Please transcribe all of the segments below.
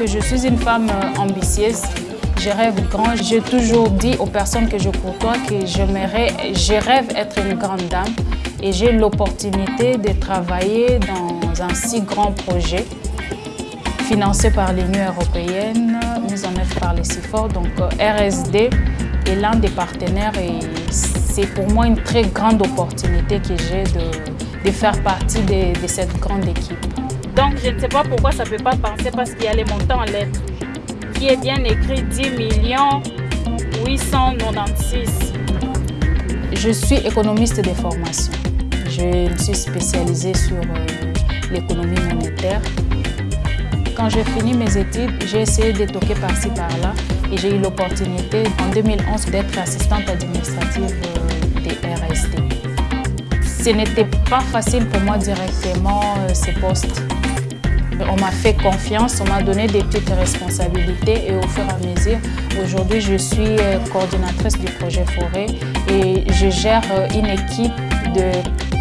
que je suis une femme euh, ambitieuse. Je rêve grand. J'ai toujours dit aux personnes que je côtoie que je rêve être une grande dame et j'ai l'opportunité de travailler dans un si grand projet financé par l'Union européenne, mis en œuvre par les CIFOR. Donc euh, RSD est l'un des partenaires et c'est pour moi une très grande opportunité que j'ai de, faire partie de cette grande équipe. Donc je ne sais pas pourquoi ça ne peut pas passer parce qu'il y a les montants en lettres qui est bien écrit 10 millions 896. Je suis économiste de formation. Je me suis spécialisée sur euh, l'économie monétaire. Quand j'ai fini mes études, j'ai essayé de toquer par-ci par-là et j'ai eu l'opportunité en 2011 d'être assistante administrative euh, des RSD. Ce n'était pas facile pour moi directement euh, ce poste. On m'a fait confiance, on m'a donné des petites responsabilités et au fur et à mesure, aujourd'hui je suis euh, coordinatrice du projet Forêt et je gère euh, une équipe de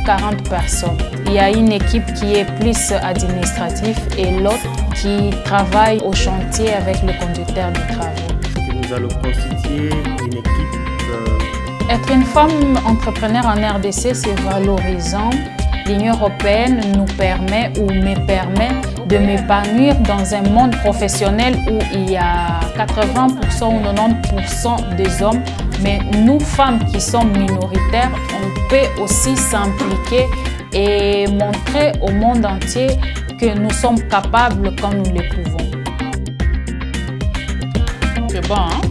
40 personnes. Il y a une équipe qui est plus administrative et l'autre qui travaille au chantier avec le conducteur de travaux. Nous allons constituer une équipe. Être une femme entrepreneur en RDC, c'est valorisant. L'Union européenne nous permet ou me permet de m'épanouir dans un monde professionnel où il y a 80% ou 90% des hommes. Mais nous, femmes qui sommes minoritaires, on peut aussi s'impliquer et montrer au monde entier que nous sommes capables quand nous le pouvons. C'est bon, hein?